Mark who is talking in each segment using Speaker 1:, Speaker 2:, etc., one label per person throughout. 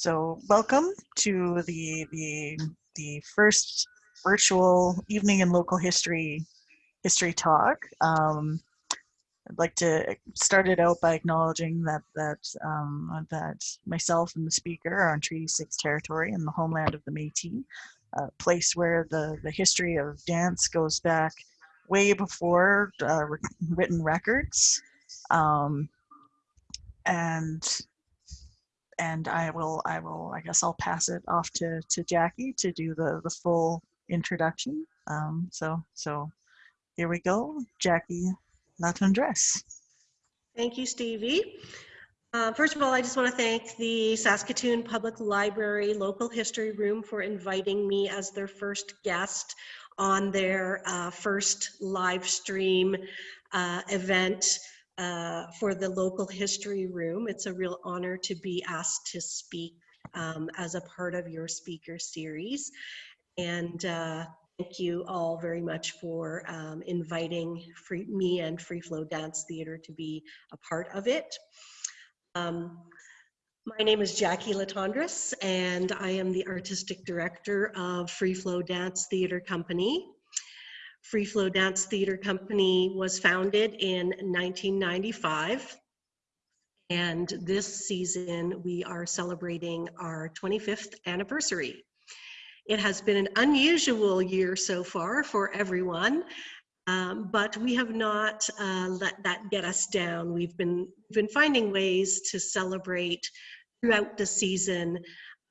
Speaker 1: So welcome to the, the, the first virtual evening in local history history talk. Um, I'd like to start it out by acknowledging that that um, that myself and the speaker are on Treaty 6 territory in the homeland of the Métis, a place where the, the history of dance goes back way before uh, written records. Um, and and I will, I will, I guess I'll pass it off to, to Jackie to do the, the full introduction. Um, so, so here we go, Jackie Latendresse.
Speaker 2: Thank you, Stevie. Uh, first of all, I just want to thank the Saskatoon Public Library Local History Room for inviting me as their first guest on their uh, first live stream uh, event uh, for the local history room. It's a real honor to be asked to speak um, as a part of your speaker series. And uh, thank you all very much for um, inviting free, me and Free Flow Dance Theater to be a part of it. Um, my name is Jackie Latendresse, and I am the artistic director of Free Flow Dance Theater Company. Free Flow Dance Theater Company was founded in 1995. And this season, we are celebrating our 25th anniversary. It has been an unusual year so far for everyone, um, but we have not uh, let that get us down. We've been, been finding ways to celebrate throughout the season,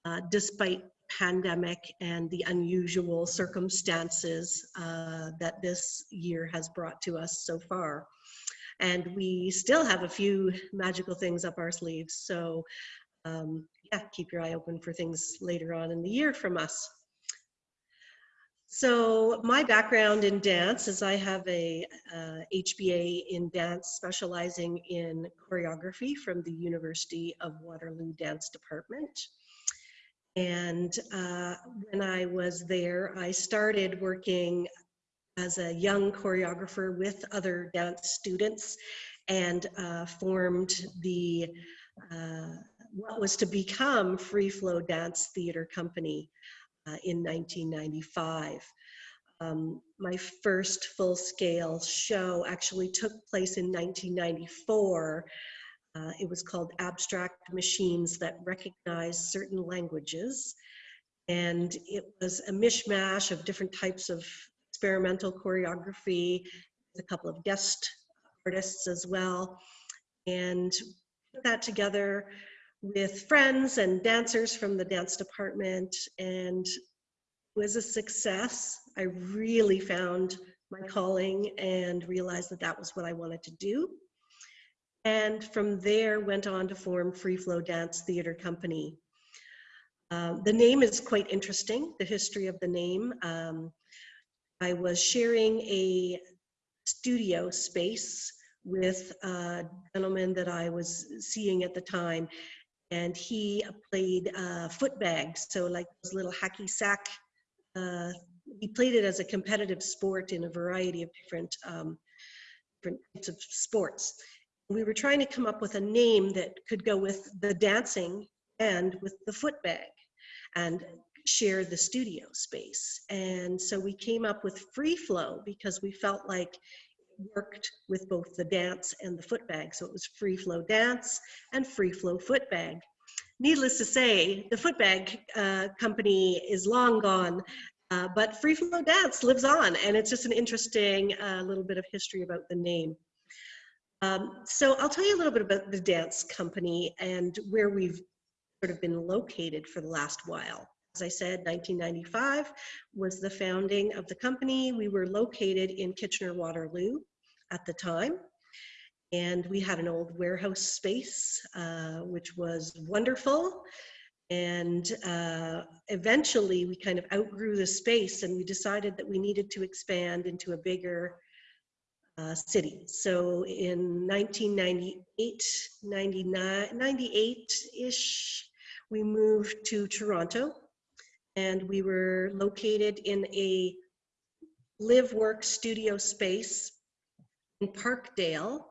Speaker 2: uh, despite pandemic and the unusual circumstances uh, that this year has brought to us so far. And we still have a few magical things up our sleeves. So um, yeah, keep your eye open for things later on in the year from us. So my background in dance is I have a uh, HBA in dance specializing in choreography from the University of Waterloo Dance Department. And uh, when I was there, I started working as a young choreographer with other dance students and uh, formed the uh, what was to become Free Flow Dance Theater Company uh, in 1995. Um, my first full-scale show actually took place in 1994 uh, it was called Abstract Machines That Recognize Certain Languages. And it was a mishmash of different types of experimental choreography, with a couple of guest artists as well. And put that together with friends and dancers from the dance department and it was a success. I really found my calling and realized that that was what I wanted to do and from there went on to form Free Flow Dance Theater Company. Um, the name is quite interesting, the history of the name. Um, I was sharing a studio space with a gentleman that I was seeing at the time, and he played uh, footbags, so like those little hacky sack. Uh, he played it as a competitive sport in a variety of different um, different types of sports we were trying to come up with a name that could go with the dancing and with the footbag and share the studio space. And so we came up with free flow because we felt like it worked with both the dance and the footbag. So it was free flow dance and free flow footbag. Needless to say, the footbag uh, company is long gone, uh, but free flow dance lives on. And it's just an interesting uh, little bit of history about the name. Um, so I'll tell you a little bit about the dance company and where we've sort of been located for the last while. As I said, 1995 was the founding of the company. We were located in Kitchener-Waterloo at the time. And we had an old warehouse space, uh, which was wonderful. And uh, eventually we kind of outgrew the space and we decided that we needed to expand into a bigger uh, city. So in 1998, 99, 98-ish, we moved to Toronto and we were located in a live work studio space in Parkdale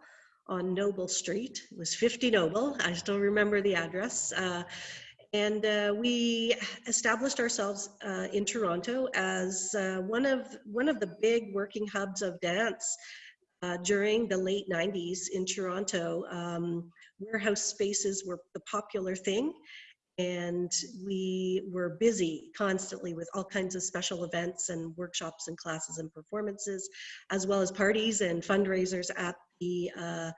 Speaker 2: on Noble Street. It was 50 Noble. I still remember the address. Uh, And uh, we established ourselves uh, in Toronto as uh, one of one of the big working hubs of dance uh, during the late 90s in Toronto. Um, warehouse spaces were the popular thing, and we were busy constantly with all kinds of special events and workshops and classes and performances, as well as parties and fundraisers at the uh,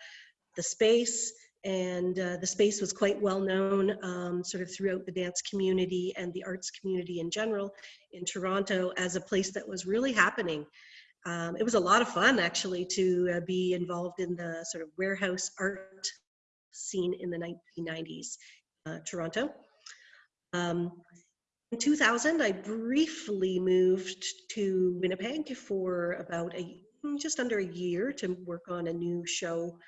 Speaker 2: the space and uh, the space was quite well known um, sort of throughout the dance community and the arts community in general in Toronto as a place that was really happening. Um, it was a lot of fun actually to uh, be involved in the sort of warehouse art scene in the 1990s, uh, Toronto. Um, in 2000, I briefly moved to Winnipeg for about a just under a year to work on a new show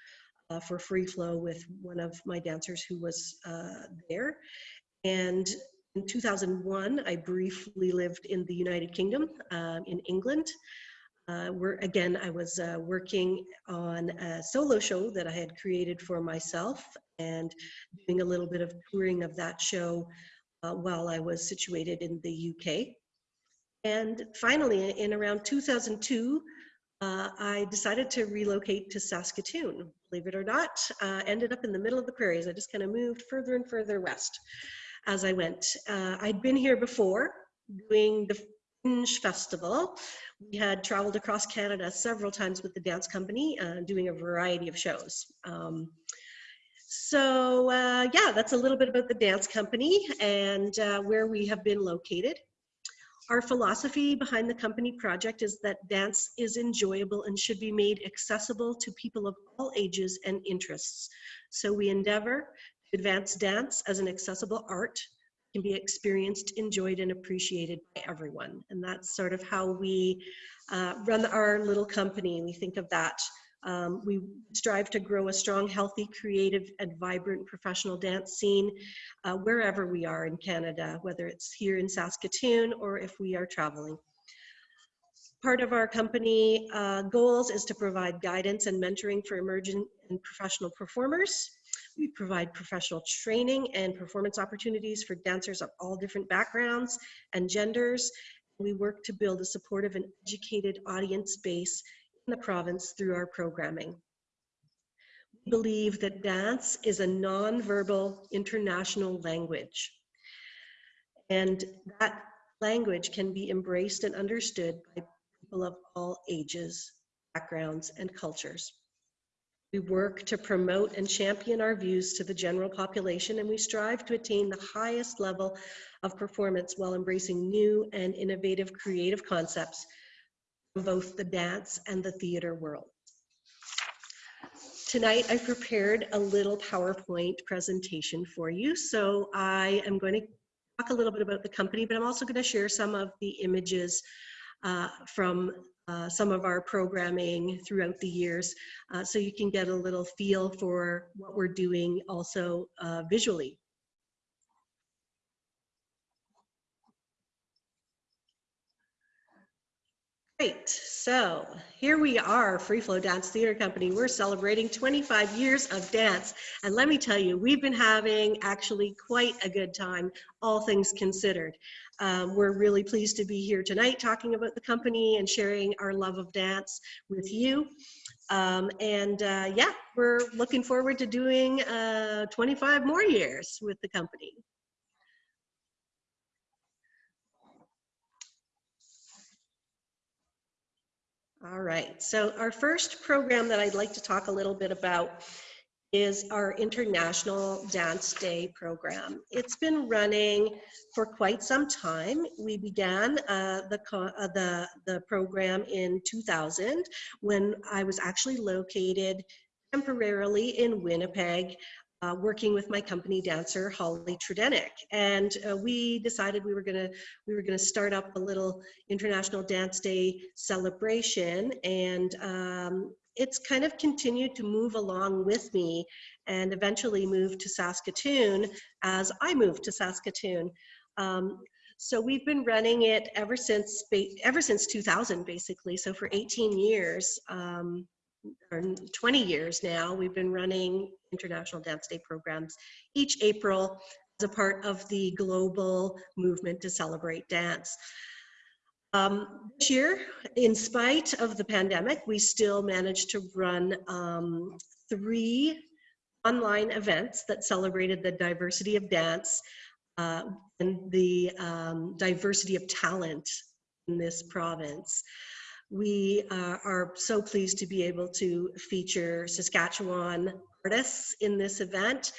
Speaker 2: uh, for Free Flow with one of my dancers who was uh, there. And in 2001, I briefly lived in the United Kingdom, um, in England. Uh, again, I was uh, working on a solo show that I had created for myself and doing a little bit of touring of that show uh, while I was situated in the UK. And finally, in around 2002, uh, I decided to relocate to Saskatoon. Believe it or not, uh, ended up in the middle of the prairies. I just kind of moved further and further west as I went. Uh, I'd been here before doing the Festival. We had traveled across Canada several times with the dance company, uh, doing a variety of shows. Um, so uh, yeah, that's a little bit about the dance company and uh, where we have been located. Our philosophy behind the company project is that dance is enjoyable and should be made accessible to people of all ages and interests. So we endeavor to advance dance as an accessible art can be experienced, enjoyed, and appreciated by everyone. And that's sort of how we uh, run our little company. We think of that um, we strive to grow a strong, healthy, creative, and vibrant professional dance scene uh, wherever we are in Canada, whether it's here in Saskatoon or if we are traveling. Part of our company uh, goals is to provide guidance and mentoring for emerging and professional performers. We provide professional training and performance opportunities for dancers of all different backgrounds and genders. We work to build a supportive and educated audience base in the province through our programming. We believe that dance is a non-verbal international language. And that language can be embraced and understood by people of all ages, backgrounds, and cultures. We work to promote and champion our views to the general population, and we strive to attain the highest level of performance while embracing new and innovative creative concepts both the dance and the theater world. Tonight, I prepared a little PowerPoint presentation for you. So I am going to talk a little bit about the company, but I'm also going to share some of the images uh, from uh, some of our programming throughout the years uh, so you can get a little feel for what we're doing also uh, visually. Great, so here we are, Free Flow Dance Theater Company. We're celebrating 25 years of dance. And let me tell you, we've been having actually quite a good time, all things considered. Um, we're really pleased to be here tonight talking about the company and sharing our love of dance with you. Um, and uh, yeah, we're looking forward to doing uh, 25 more years with the company. All right, so our first program that I'd like to talk a little bit about is our International Dance Day program. It's been running for quite some time. We began uh, the, uh, the, the program in 2000 when I was actually located temporarily in Winnipeg uh, working with my company dancer Holly Tredenick, and uh, we decided we were gonna we were gonna start up a little International Dance Day celebration, and um, it's kind of continued to move along with me, and eventually moved to Saskatoon as I moved to Saskatoon. Um, so we've been running it ever since ever since 2000, basically. So for 18 years. Um, or 20 years now, we've been running International Dance Day programs each April as a part of the global movement to celebrate dance. Um, this year, in spite of the pandemic, we still managed to run um, three online events that celebrated the diversity of dance uh, and the um, diversity of talent in this province. We uh, are so pleased to be able to feature Saskatchewan artists in this event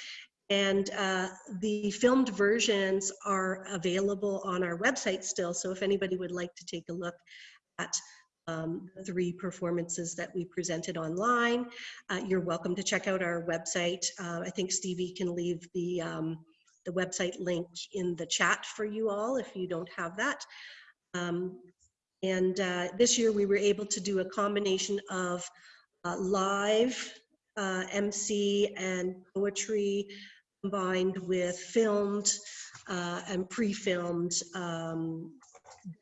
Speaker 2: and uh, the filmed versions are available on our website still. So if anybody would like to take a look at um, the three performances that we presented online, uh, you're welcome to check out our website. Uh, I think Stevie can leave the, um, the website link in the chat for you all if you don't have that. Um, and uh, this year we were able to do a combination of uh, live uh, MC and poetry combined with filmed uh, and pre-filmed um,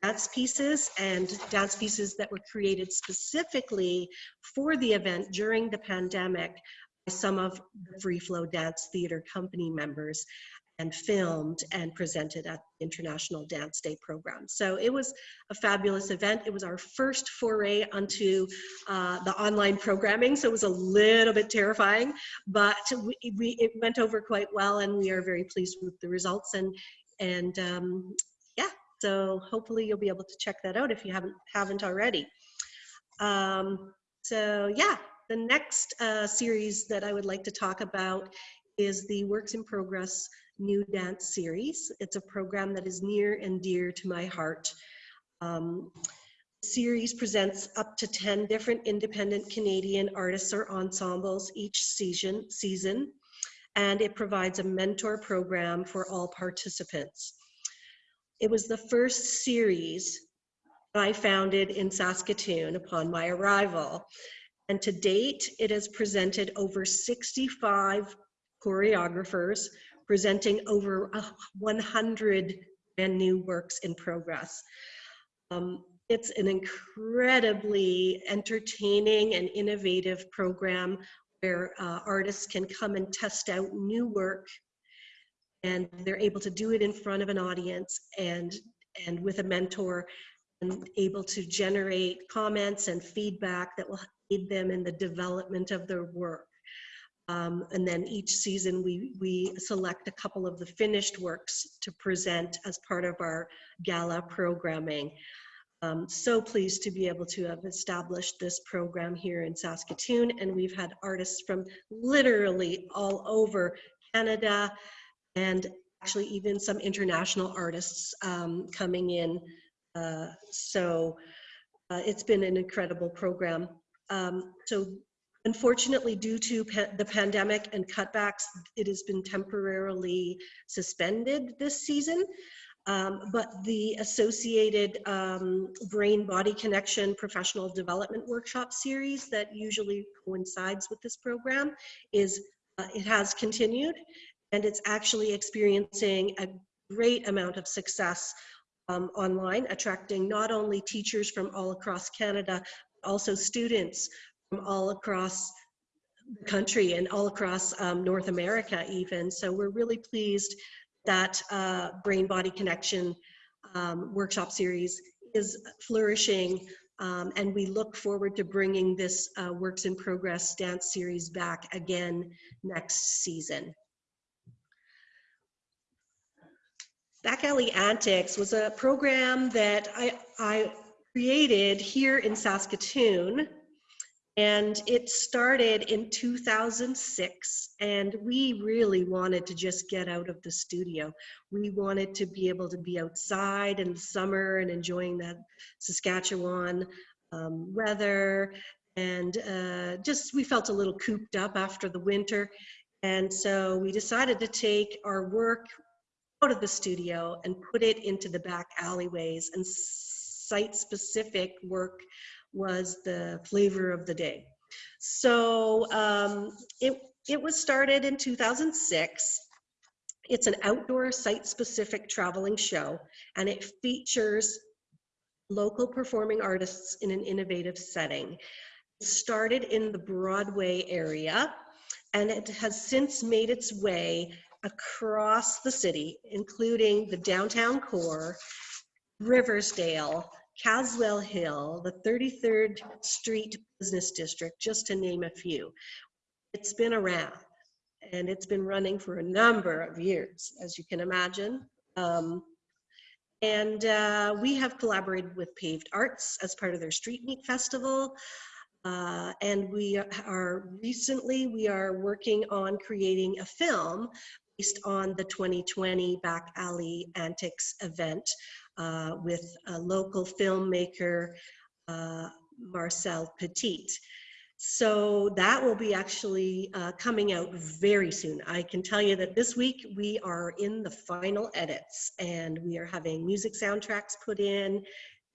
Speaker 2: dance pieces and dance pieces that were created specifically for the event during the pandemic by some of the Free Flow Dance Theater Company members and filmed and presented at the International Dance Day program. So it was a fabulous event. It was our first foray onto uh, the online programming, so it was a little bit terrifying, but we, we, it went over quite well and we are very pleased with the results and, and um, yeah, so hopefully you'll be able to check that out if you haven't, haven't already. Um, so yeah, the next uh, series that I would like to talk about is the Works in Progress new dance series. It's a program that is near and dear to my heart. Um, the series presents up to 10 different independent Canadian artists or ensembles each season, season, and it provides a mentor program for all participants. It was the first series I founded in Saskatoon upon my arrival. And to date, it has presented over 65 choreographers presenting over 100 brand new works in progress. Um, it's an incredibly entertaining and innovative program where uh, artists can come and test out new work and they're able to do it in front of an audience and and with a mentor and able to generate comments and feedback that will aid them in the development of their work. Um, and then each season we, we select a couple of the finished works to present as part of our gala programming. Um, so pleased to be able to have established this program here in Saskatoon and we've had artists from literally all over Canada and actually even some international artists um, coming in. Uh, so uh, it's been an incredible program. Um, so Unfortunately, due to pa the pandemic and cutbacks, it has been temporarily suspended this season. Um, but the associated um, brain body connection professional development workshop series that usually coincides with this program is uh, it has continued and it's actually experiencing a great amount of success um, online attracting not only teachers from all across Canada also students from all across the country and all across um, North America even. So we're really pleased that uh, Brain Body Connection um, workshop series is flourishing um, and we look forward to bringing this uh, Works in Progress dance series back again next season. Back Alley Antics was a program that I, I created here in Saskatoon and it started in 2006, and we really wanted to just get out of the studio. We wanted to be able to be outside in the summer and enjoying that Saskatchewan um, weather. And uh, just we felt a little cooped up after the winter. And so we decided to take our work out of the studio and put it into the back alleyways and site specific work was the flavor of the day. So um, it, it was started in 2006. It's an outdoor site-specific traveling show, and it features local performing artists in an innovative setting. It started in the Broadway area, and it has since made its way across the city, including the downtown core, Riversdale, Caswell Hill, the 33rd Street Business District, just to name a few. It's been around and it's been running for a number of years, as you can imagine. Um, and uh, we have collaborated with Paved Arts as part of their Street Meet Festival. Uh, and we are recently, we are working on creating a film based on the 2020 Back Alley Antics event uh, with a local filmmaker, uh, Marcel Petit. So that will be actually uh, coming out very soon. I can tell you that this week we are in the final edits and we are having music soundtracks put in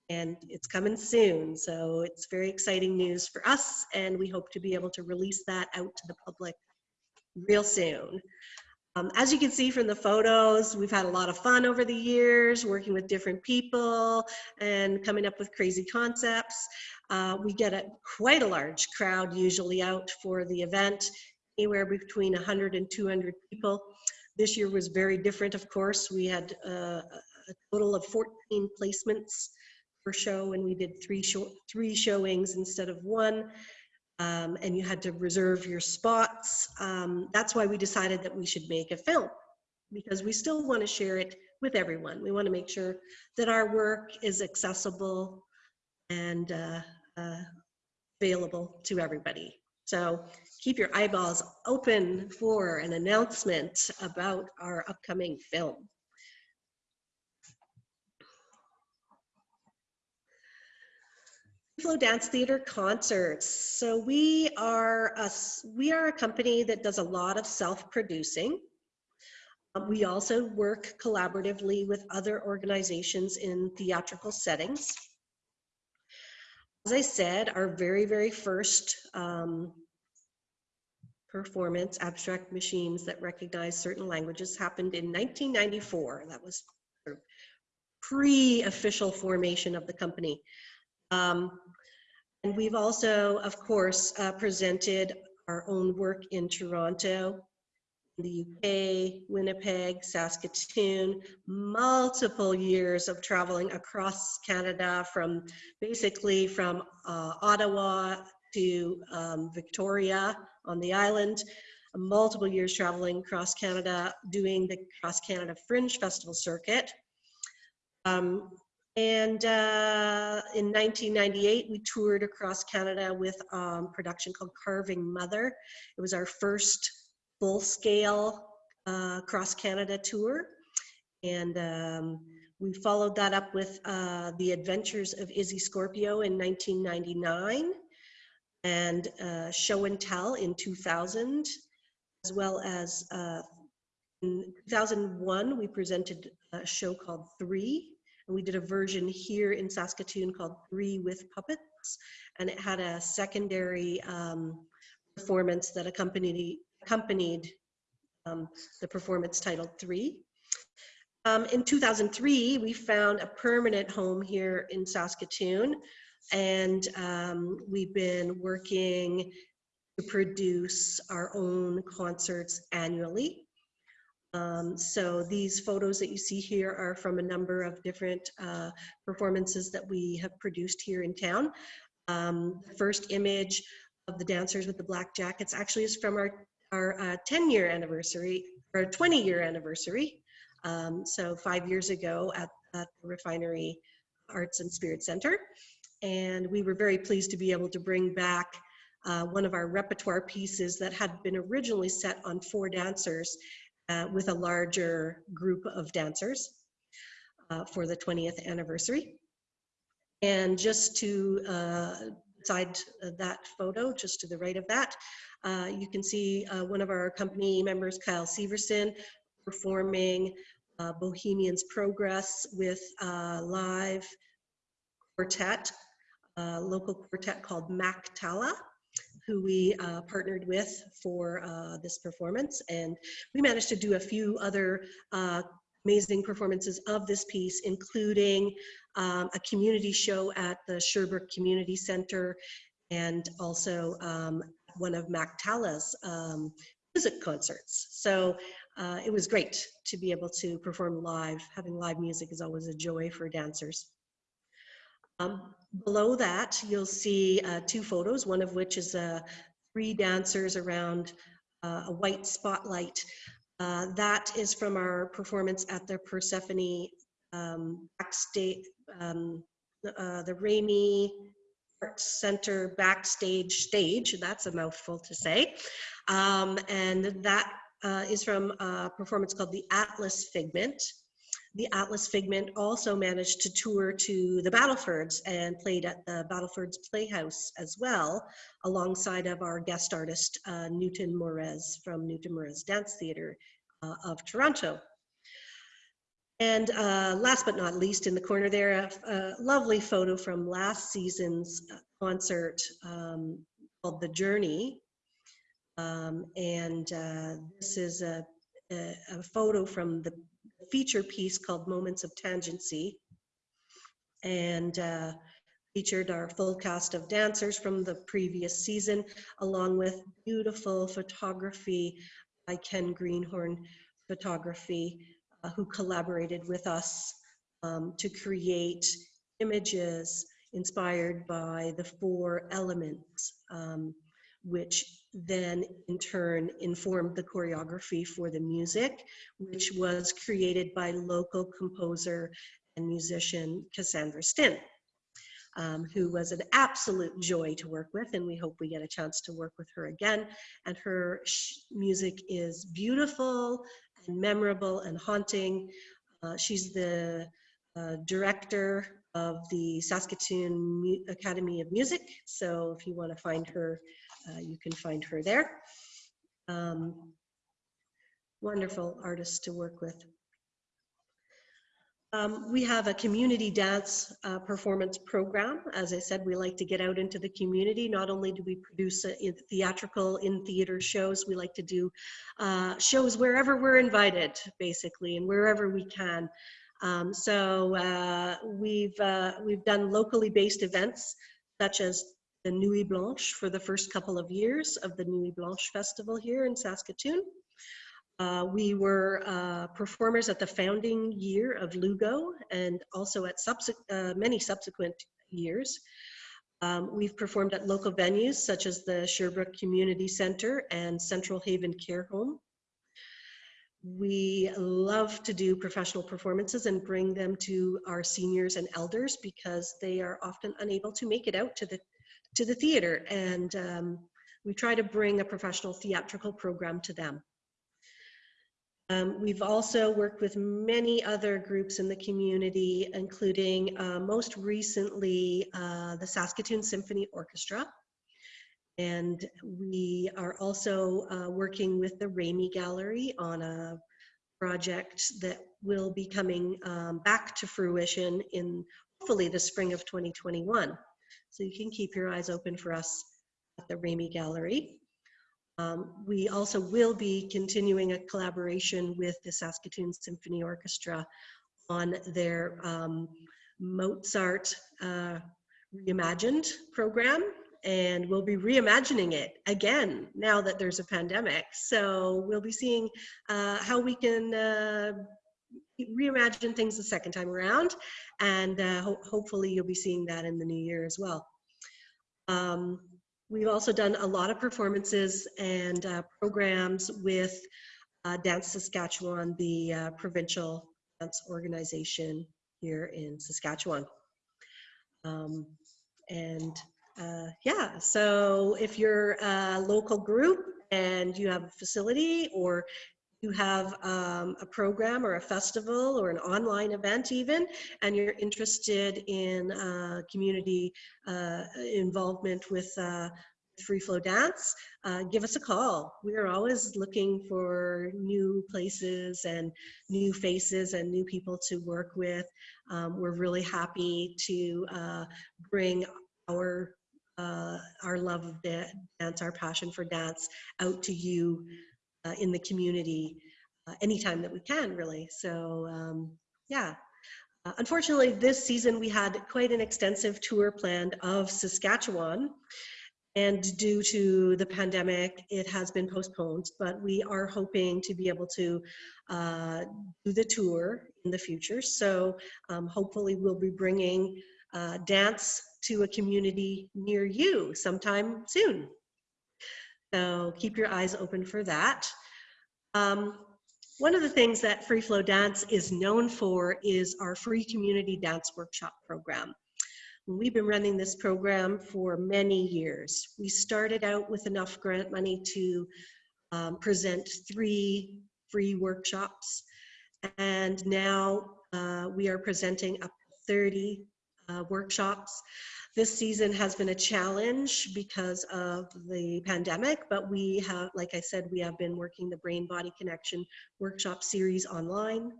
Speaker 2: and it's coming soon. So it's very exciting news for us and we hope to be able to release that out to the public real soon. Um, as you can see from the photos, we've had a lot of fun over the years working with different people and coming up with crazy concepts. Uh, we get a quite a large crowd usually out for the event, anywhere between 100 and 200 people. This year was very different, of course. We had uh, a total of 14 placements per show and we did three, show three showings instead of one um, and you had to reserve your spots. Um, that's why we decided that we should make a film because we still want to share it with everyone. We want to make sure that our work is accessible and uh, uh, available to everybody. So keep your eyeballs open for an announcement about our upcoming film. Flow Dance Theater concerts. So we are a, we are a company that does a lot of self-producing. Um, we also work collaboratively with other organizations in theatrical settings. As I said, our very, very first um, performance, Abstract Machines That Recognize Certain Languages, happened in 1994. That was pre-official formation of the company. Um, and we've also, of course, uh, presented our own work in Toronto, the UK, Winnipeg, Saskatoon, multiple years of traveling across Canada from basically from uh, Ottawa to um, Victoria on the island, multiple years traveling across Canada, doing the Cross Canada Fringe Festival circuit. Um, and uh, in 1998, we toured across Canada with um, production called Carving Mother. It was our first full-scale uh, cross Canada tour. And um, we followed that up with uh, The Adventures of Izzy Scorpio in 1999 and uh, Show and Tell in 2000, as well as uh, in 2001, we presented a show called Three and we did a version here in Saskatoon called Three with Puppets. And it had a secondary um, performance that accompanied, accompanied um, the performance titled Three. Um, in 2003, we found a permanent home here in Saskatoon. And um, we've been working to produce our own concerts annually. Um, so these photos that you see here are from a number of different uh, performances that we have produced here in town. Um, the first image of the dancers with the black jackets actually is from our, our uh, 10 year anniversary or 20 year anniversary. Um, so five years ago at, at the Refinery Arts and Spirit Center. And we were very pleased to be able to bring back uh, one of our repertoire pieces that had been originally set on four dancers uh, with a larger group of dancers uh, for the 20th anniversary. And just to uh, side that photo, just to the right of that, uh, you can see uh, one of our company members, Kyle Severson, performing uh, Bohemian's Progress with a live quartet, local quartet called Mac Tala who we uh, partnered with for uh, this performance. And we managed to do a few other uh, amazing performances of this piece, including um, a community show at the Sherbrooke Community Center and also um, one of Mac Tala's um, music concerts. So uh, it was great to be able to perform live. Having live music is always a joy for dancers. Um, below that, you'll see uh, two photos, one of which is uh, three dancers around uh, a white spotlight. Uh, that is from our performance at the Persephone um, backstage, um, uh, the Arts Center backstage stage. That's a mouthful to say. Um, and that uh, is from a performance called the Atlas Figment. The Atlas Figment also managed to tour to the Battlefords and played at the Battlefords Playhouse as well, alongside of our guest artist, uh, Newton Moraes from Newton Moraes Dance Theatre uh, of Toronto. And uh, last but not least, in the corner there, a, a lovely photo from last season's uh, concert um, called The Journey. Um, and uh, this is a, a, a photo from the feature piece called Moments of Tangency. And uh, featured our full cast of dancers from the previous season, along with beautiful photography by Ken Greenhorn Photography, uh, who collaborated with us um, to create images inspired by the four elements, um, which then in turn informed the choreography for the music, which was created by local composer and musician Cassandra Stinn. Um, who was an absolute joy to work with, and we hope we get a chance to work with her again. And her music is beautiful and memorable and haunting. Uh, she's the uh, director of the Saskatoon Mu Academy of Music, so if you want to find her, uh, you can find her there. Um, wonderful artist to work with. Um, we have a community dance uh, performance program. As I said, we like to get out into the community. Not only do we produce uh, in theatrical in theater shows, we like to do uh, shows wherever we're invited, basically, and wherever we can. Um, so uh, we've uh, we've done locally based events such as the Nuit Blanche for the first couple of years of the Nuit Blanche Festival here in Saskatoon. Uh, we were uh, performers at the founding year of Lugo and also at subse uh, many subsequent years. Um, we've performed at local venues such as the Sherbrooke Community Center and Central Haven Care Home. We love to do professional performances and bring them to our seniors and elders because they are often unable to make it out to the, to the theater. And um, we try to bring a professional theatrical program to them. Um, we've also worked with many other groups in the community, including uh, most recently uh, the Saskatoon Symphony Orchestra. And we are also uh, working with the Remai Gallery on a project that will be coming um, back to fruition in hopefully the spring of 2021. So you can keep your eyes open for us at the Remai Gallery. Um, we also will be continuing a collaboration with the Saskatoon Symphony Orchestra on their um, Mozart uh, Reimagined program. And we'll be reimagining it again now that there's a pandemic. So we'll be seeing uh, how we can uh, reimagine things the second time around. And uh, ho hopefully you'll be seeing that in the new year as well. Um, We've also done a lot of performances and uh, programs with uh, Dance Saskatchewan, the uh, provincial dance organization here in Saskatchewan. Um, and uh, yeah, so if you're a local group and you have a facility or you have um, a program or a festival or an online event even, and you're interested in uh, community uh, involvement with uh, free flow dance, uh, give us a call. We are always looking for new places and new faces and new people to work with. Um, we're really happy to uh, bring our uh, our love of dance, our passion for dance out to you uh, in the community uh, anytime that we can, really. So um, yeah. Uh, unfortunately, this season we had quite an extensive tour planned of Saskatchewan. And due to the pandemic, it has been postponed, but we are hoping to be able to uh, do the tour in the future. So um, hopefully we'll be bringing uh, dance to a community near you sometime soon. So keep your eyes open for that. Um, one of the things that Free Flow Dance is known for is our free community dance workshop program. We've been running this program for many years. We started out with enough grant money to um, present three free workshops. And now uh, we are presenting up to 30 uh, workshops. This season has been a challenge because of the pandemic, but we have, like I said, we have been working the Brain Body Connection workshop series online.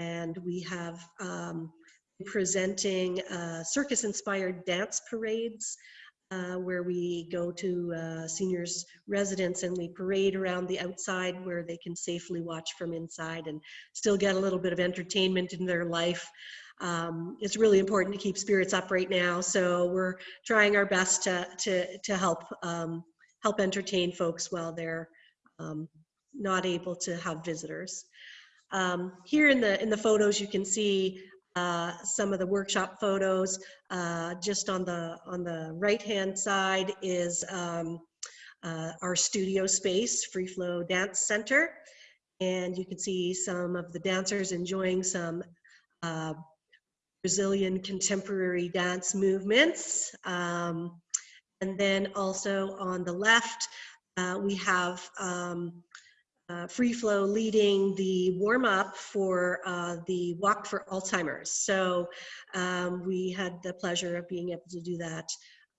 Speaker 2: And we have um, presenting uh, circus-inspired dance parades uh, where we go to uh, seniors' residence and we parade around the outside where they can safely watch from inside and still get a little bit of entertainment in their life. Um, it's really important to keep spirits up right now, so we're trying our best to to to help um, help entertain folks while they're um, not able to have visitors. Um, here in the in the photos, you can see uh, some of the workshop photos. Uh, just on the on the right hand side is um, uh, our studio space, Free Flow Dance Center. And you can see some of the dancers enjoying some uh, Brazilian contemporary dance movements. Um, and then also on the left, uh, we have um, uh, Free Flow leading the warm up for uh, the Walk for Alzheimer's. So um, we had the pleasure of being able to do that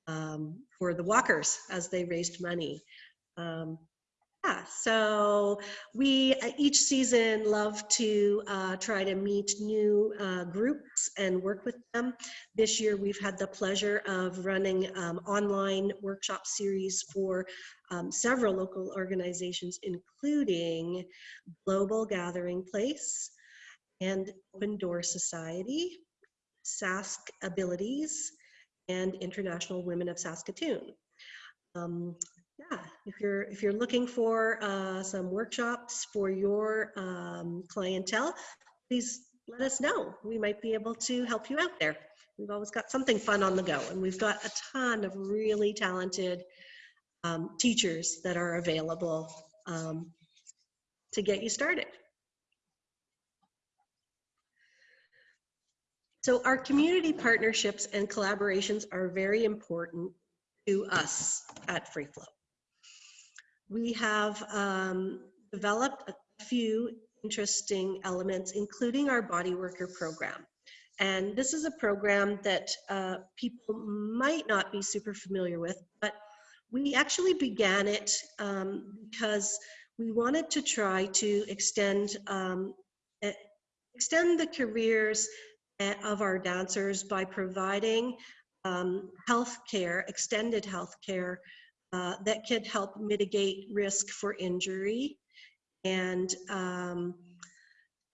Speaker 2: um, for the walkers as they raised money. Um, yeah, so we uh, each season love to uh, try to meet new uh, groups and work with them. This year we've had the pleasure of running um, online workshop series for um, several local organizations, including Global Gathering Place and Open Door Society, Sask Abilities, and International Women of Saskatoon. Um, yeah, if you're if you're looking for uh, some workshops for your um, clientele, please let us know. We might be able to help you out there. We've always got something fun on the go, and we've got a ton of really talented um, teachers that are available um, to get you started. So our community partnerships and collaborations are very important to us at Free Flow. We have um, developed a few interesting elements, including our body worker program. And this is a program that uh, people might not be super familiar with, but we actually began it um, because we wanted to try to extend um, extend the careers eh, of our dancers by providing um, health care, extended health care uh, that could help mitigate risk for injury and um,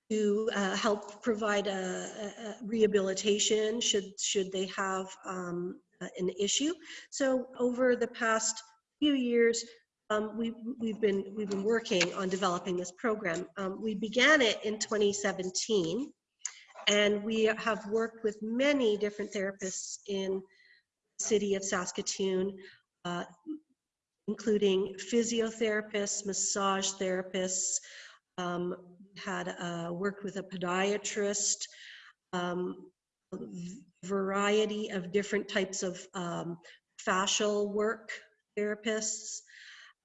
Speaker 2: to uh, help provide a, a, rehabilitation should should they have um, an issue. So over the past few years, um, we, we've been we've been working on developing this program. Um, we began it in 2017, and we have worked with many different therapists in the city of Saskatoon, uh, including physiotherapists, massage therapists, um, had uh, worked with a podiatrist, um, variety of different types of um, fascial work therapists.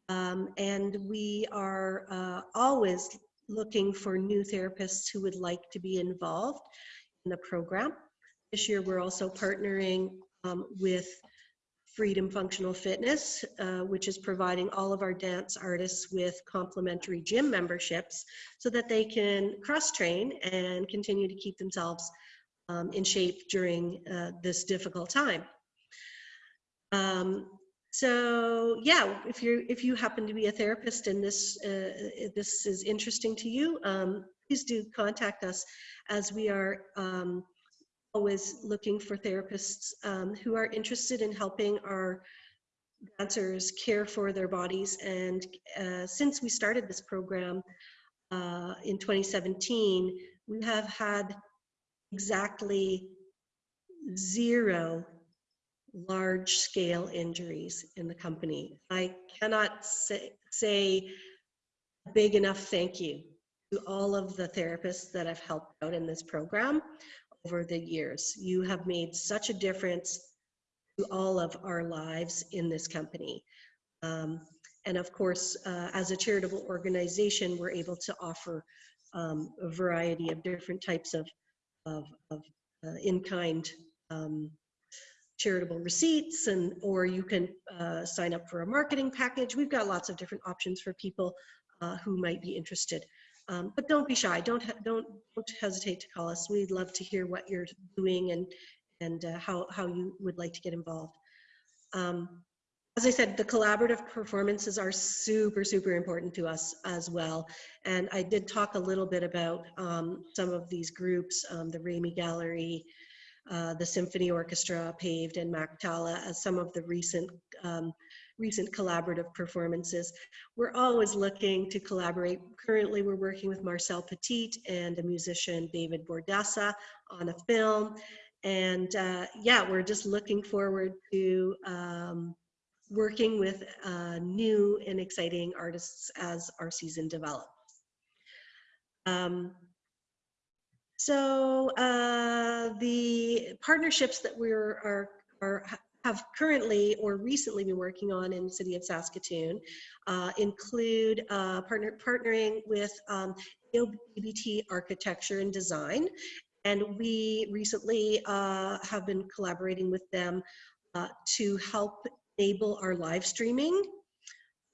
Speaker 2: Um, and we are uh, always looking for new therapists who would like to be involved in the program. This year, we're also partnering um, with Freedom Functional Fitness, uh, which is providing all of our dance artists with complimentary gym memberships so that they can cross train and continue to keep themselves um, in shape during uh, this difficult time. Um, so yeah, if you if you happen to be a therapist and this uh, this is interesting to you, um, please do contact us as we are um, always looking for therapists um, who are interested in helping our dancers care for their bodies. And uh, since we started this program uh, in 2017, we have had exactly zero large scale injuries in the company. I cannot say, say big enough thank you to all of the therapists that have helped out in this program over the years. You have made such a difference to all of our lives in this company. Um, and of course, uh, as a charitable organization, we're able to offer um, a variety of different types of, of, of uh, in-kind um, charitable receipts and or you can uh, sign up for a marketing package. We've got lots of different options for people uh, who might be interested. Um, but don't be shy. Don't don't don't hesitate to call us. We'd love to hear what you're doing and and uh, how how you would like to get involved. Um, as I said, the collaborative performances are super super important to us as well. And I did talk a little bit about um, some of these groups, um, the Remai Gallery, uh, the Symphony Orchestra, Paved, and Mactala as some of the recent um, recent collaborative performances. We're always looking to collaborate. Currently, we're working with Marcel Petit and the musician David Bordessa on a film. And uh, yeah, we're just looking forward to um, working with uh, new and exciting artists as our season develops. Um, so uh, the partnerships that we're are, are have currently or recently been working on in the city of Saskatoon uh, include uh, partner, partnering with um, AOBT Architecture and Design. And we recently uh, have been collaborating with them uh, to help enable our live streaming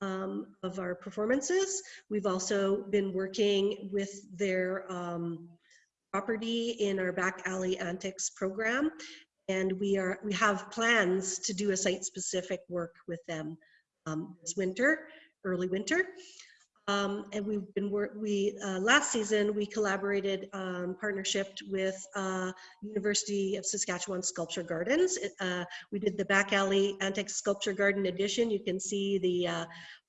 Speaker 2: um, of our performances. We've also been working with their um, property in our back alley antics program and we are we have plans to do a site specific work with them um, this winter early winter. Um, and we've been work we uh, last season we collaborated um, partnership with uh, University of Saskatchewan Sculpture Gardens. Uh, we did the back alley antique sculpture garden edition. You can see the uh,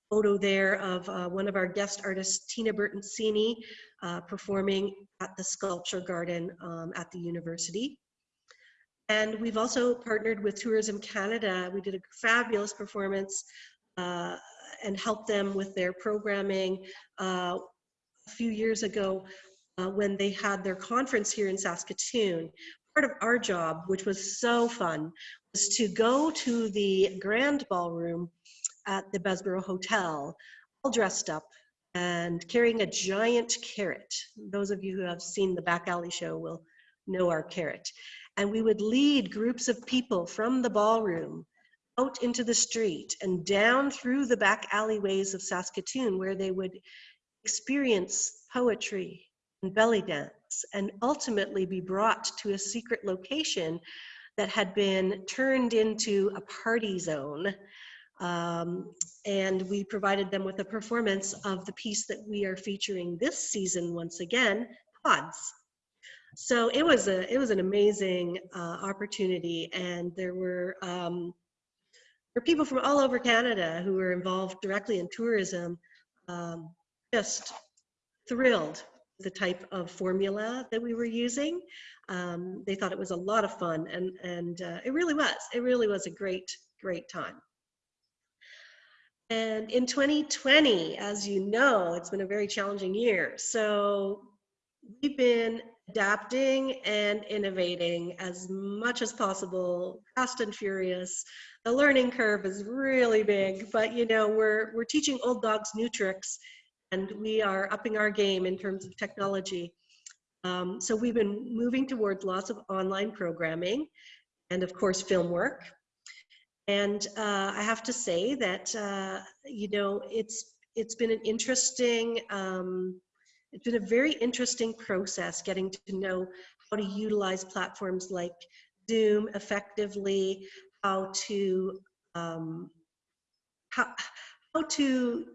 Speaker 2: photo there of uh, one of our guest artists Tina Bertoncini uh, performing at the sculpture garden um, at the university and we've also partnered with Tourism Canada. We did a fabulous performance uh, and helped them with their programming uh, a few years ago uh, when they had their conference here in Saskatoon. Part of our job, which was so fun, was to go to the grand ballroom at the Bessborough Hotel, all dressed up and carrying a giant carrot. Those of you who have seen the back alley show will know our carrot and we would lead groups of people from the ballroom out into the street and down through the back alleyways of Saskatoon where they would experience poetry and belly dance and ultimately be brought to a secret location that had been turned into a party zone. Um, and we provided them with a performance of the piece that we are featuring this season once again, Pods. So it was a it was an amazing uh, opportunity, and there were um, there were people from all over Canada who were involved directly in tourism, um, just thrilled the type of formula that we were using. Um, they thought it was a lot of fun, and and uh, it really was. It really was a great great time. And in 2020, as you know, it's been a very challenging year. So we've been adapting and innovating as much as possible, fast and furious. The learning curve is really big, but you know, we're, we're teaching old dogs new tricks and we are upping our game in terms of technology. Um, so we've been moving towards lots of online programming and of course film work. And uh, I have to say that, uh, you know, it's, it's been an interesting um, it's been a very interesting process getting to know how to utilize platforms like Zoom effectively, how to um, how, how to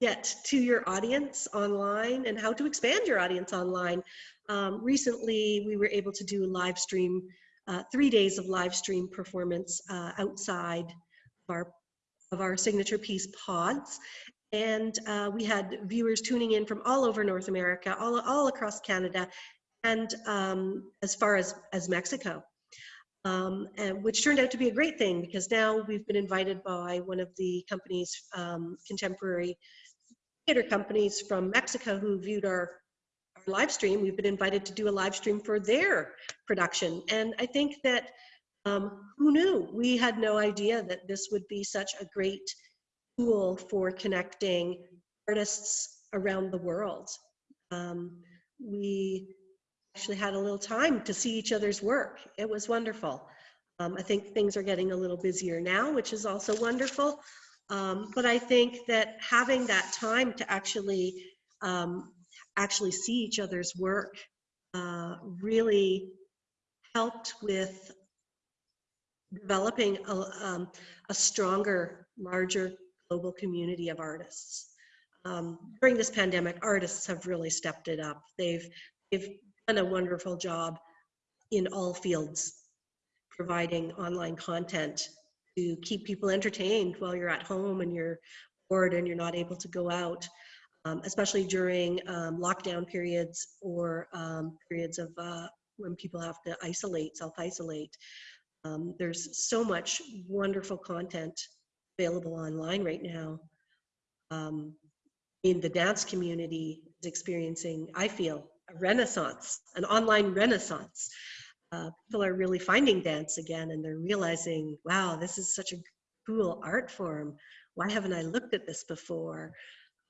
Speaker 2: get to your audience online and how to expand your audience online. Um, recently, we were able to do live stream, uh, three days of live stream performance uh, outside of our of our signature piece pods. And uh, we had viewers tuning in from all over North America, all, all across Canada, and um, as far as, as Mexico. Um, and which turned out to be a great thing because now we've been invited by one of the companies, um, contemporary theater companies from Mexico who viewed our, our live stream. We've been invited to do a live stream for their production. And I think that um, who knew? We had no idea that this would be such a great tool for connecting artists around the world. Um, we actually had a little time to see each other's work. It was wonderful. Um, I think things are getting a little busier now, which is also wonderful. Um, but I think that having that time to actually um, actually see each other's work uh, really helped with developing a, um, a stronger, larger global community of artists. Um, during this pandemic, artists have really stepped it up. They've, they've done a wonderful job in all fields, providing online content to keep people entertained while you're at home and you're bored and you're not able to go out, um, especially during um, lockdown periods or um, periods of uh, when people have to isolate, self-isolate. Um, there's so much wonderful content available online right now. Um, in the dance community is experiencing, I feel, a renaissance, an online renaissance. Uh, people are really finding dance again and they're realizing, wow, this is such a cool art form. Why haven't I looked at this before?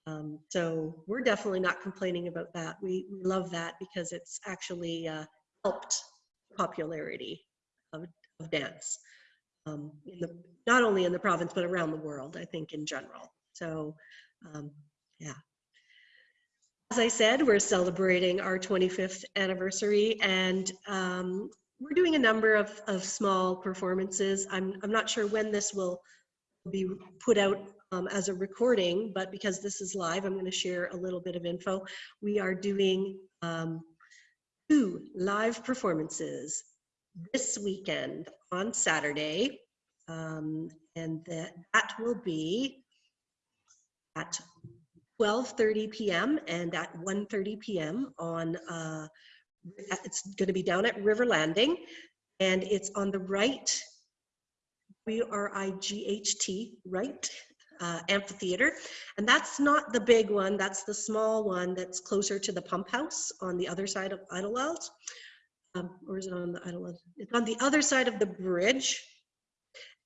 Speaker 2: Um, so we're definitely not complaining about that. We, we love that because it's actually uh, helped popularity of, of dance. Um, in the, not only in the province, but around the world, I think in general. So um, yeah. As I said, we're celebrating our 25th anniversary and um, we're doing a number of, of small performances. I'm, I'm not sure when this will be put out um, as a recording, but because this is live, I'm going to share a little bit of info. We are doing um, two live performances this weekend on Saturday, um, and that, that will be at 12.30 p.m. and at 1.30 p.m. on, uh, it's going to be down at River Landing, and it's on the right, W-R-I-G-H-T, right, uh, amphitheater. And that's not the big one, that's the small one that's closer to the pump house on the other side of Idylwyld. Um, or is it on the Idylwyld? It's on the other side of the bridge.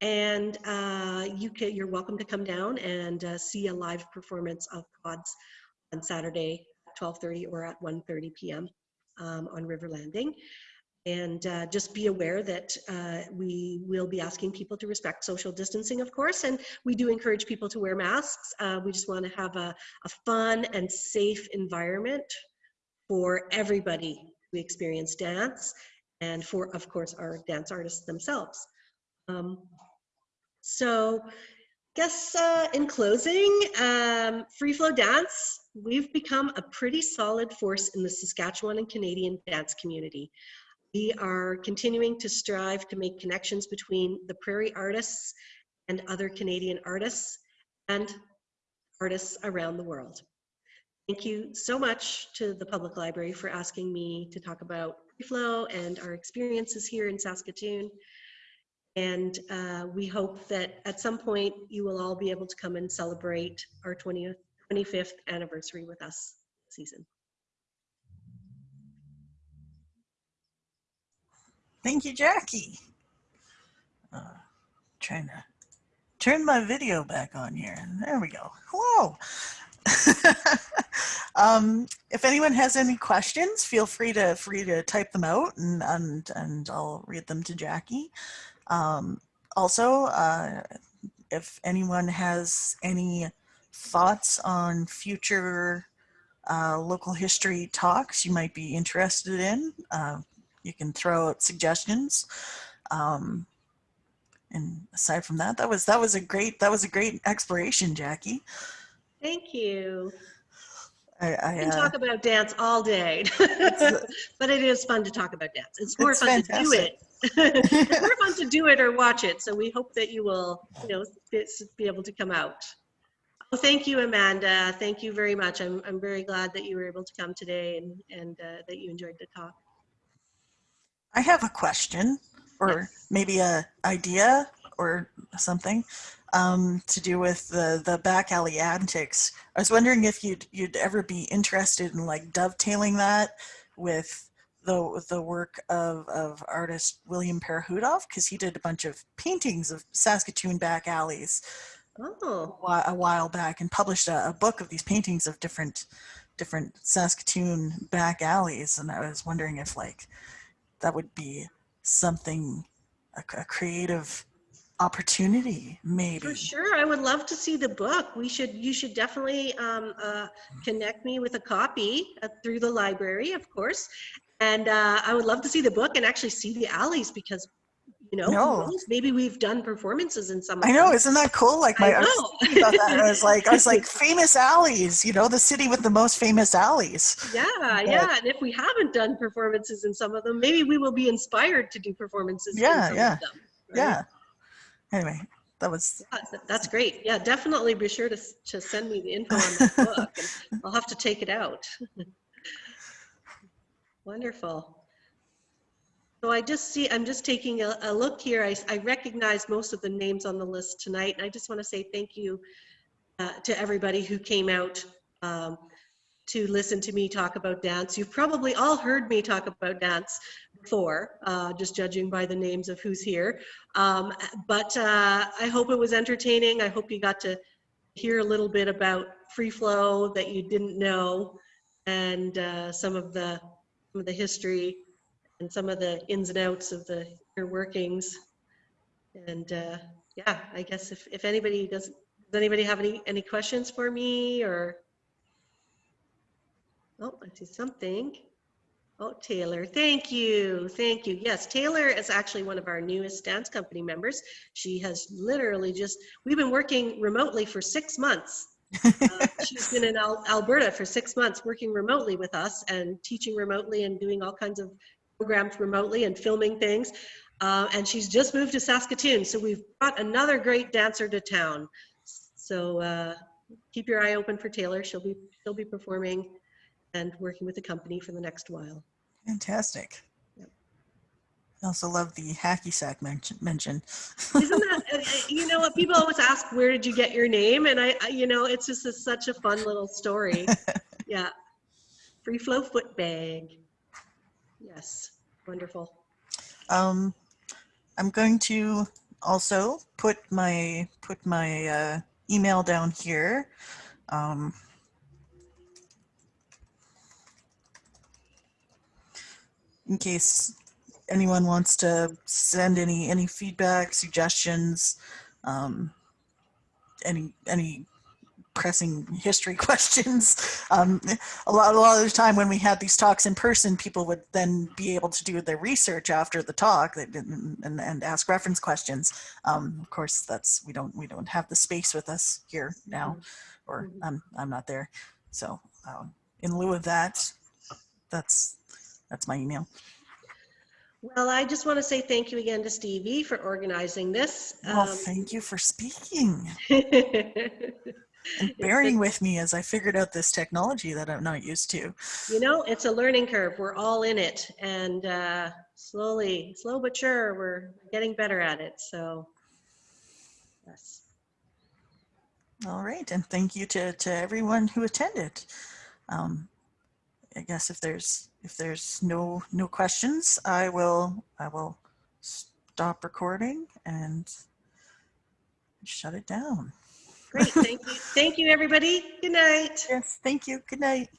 Speaker 2: And uh, you can, you're welcome to come down and uh, see a live performance of Pods on Saturday at 12.30 or at 1.30 p.m. Um, on River Landing. And uh, just be aware that uh, we will be asking people to respect social distancing, of course, and we do encourage people to wear masks. Uh, we just want to have a, a fun and safe environment for everybody who experience dance and for, of course, our dance artists themselves. Um, so guess uh, in closing, um, Free Flow Dance, we've become a pretty solid force in the Saskatchewan and Canadian dance community. We are continuing to strive to make connections between the prairie artists and other Canadian artists and artists around the world. Thank you so much to the Public Library for asking me to talk about Free Flow and our experiences here in Saskatoon. And uh, we hope that at some point you will all be able to come and celebrate our 20th, 25th anniversary with us season.
Speaker 1: Thank you, Jackie. Uh, trying to turn my video back on here. There we go. Hello. um, if anyone has any questions, feel free to free to type them out and and and I'll read them to Jackie. Um, also, uh, if anyone has any thoughts on future uh, local history talks you might be interested in, uh, you can throw out suggestions. Um, and aside from that, that was that was a great that was a great exploration, Jackie.
Speaker 2: Thank you.
Speaker 1: I, I,
Speaker 2: We can
Speaker 1: uh,
Speaker 2: talk about dance all day, but it is fun to talk about dance. It's more
Speaker 1: It's
Speaker 2: fun to do it. it's more fun to do it or watch it. So we hope that you will, you know, be be able to come out. Oh, thank you, Amanda. Thank you very much. I'm, I'm very glad that you were able to come today and, and uh, that you enjoyed the talk.
Speaker 1: I have a question or
Speaker 2: Yes.
Speaker 1: maybe a idea or something um, to do with the, the back alley antics. I was wondering if you'd, you'd ever be interested in like dovetailing that with the, the work of, of artist William Perehudoff because he did a bunch of paintings of Saskatoon back alleys
Speaker 2: Oh,
Speaker 1: a while back and published a, a book of these paintings of different different Saskatoon back alleys and I was wondering if like that would be something a, a creative opportunity maybe
Speaker 2: for sure. I would love to see the book. We should, you should definitely um, uh, connect me with a copy uh, through the library, of course. And uh, I would love to see the book and actually see the alleys because, you know,
Speaker 1: No.
Speaker 2: maybe we've done performances in some of
Speaker 1: I know
Speaker 2: them.
Speaker 1: isn't that cool like my
Speaker 2: I
Speaker 1: I was about that I was like I was like famous alleys you know the city with the most famous alleys
Speaker 2: Yeah, yeah. And if we haven't done performances in some of them, maybe we will be inspired to do performances
Speaker 1: Yeah,
Speaker 2: in some
Speaker 1: yeah,
Speaker 2: of them. right?
Speaker 1: yeah anyway that was
Speaker 2: That's great. Yeah, definitely be sure to, to send me the info on that book. and I'll have to take it out. Wonderful. So I just see, I'm just taking a, a look here. I, I, recognize most of the names on the list tonight. And I just want to say thank you uh, to everybody who came out um, to listen to me talk about dance. You've probably all heard me talk about dance before, uh, just judging by the names of who's here. Um, but uh, I hope it was entertaining. I hope you got to hear a little bit about free flow that you didn't know and uh, some of the some of the history and some of the ins and outs of the inner workings. And uh, yeah, I guess if, if anybody does, does anybody have any, any questions for me or? Oh, I see something. Oh, Taylor, thank you, thank you. Yes, Taylor is actually one of our newest dance company members. She has literally just, we've been working remotely for six months. Uh, She's been in Al- Alberta for six months, working remotely with us and teaching remotely and doing all kinds of programs remotely and filming things. Uh, And she's just moved to Saskatoon, so we've brought another great dancer to town. So uh, keep your eye open for Taylor. She'll be, she'll be performing and working with the company for the next while.
Speaker 1: fantastic
Speaker 2: Yep.
Speaker 1: I also love the hacky sack mention, mention.
Speaker 2: Isn't that, uh, uh, you know what, people always ask, where did you get your name? And I, I- you know, it's just a- such a fun little story. Yeah. Free flow foot bag. Yes, wonderful.
Speaker 1: Um, I'm going to also put my put my uh, email down here. Um, in case anyone wants to send any any feedback, suggestions, um, any any pressing history questions. Um, a lot, a lot of the time when we had these talks in person, people would then be able to do their research after the talk and, and, and ask reference questions. Um, of course, that's we don't we don't have the space with us here now, or
Speaker 2: Mhm.
Speaker 1: I'm I'm not there. So um, in lieu of that, that's that's my email.
Speaker 2: Well, I just want to say thank you again to Stevie for organizing this.
Speaker 1: Well,
Speaker 2: Um,
Speaker 1: thank you for speaking and bearing with me as I figured out this technology that I'm not used to.
Speaker 2: You know, it's a learning curve. We're all in it and uh, slowly, slow but sure, we're getting better at it. So, yes.
Speaker 1: All right, and thank you to, to everyone who attended. Um, I guess if there's if there's no no questions, I will I will stop recording and shut it down.
Speaker 2: Great. Thank you. Thank you, everybody. Good night.
Speaker 1: Yes, thank you. Good night.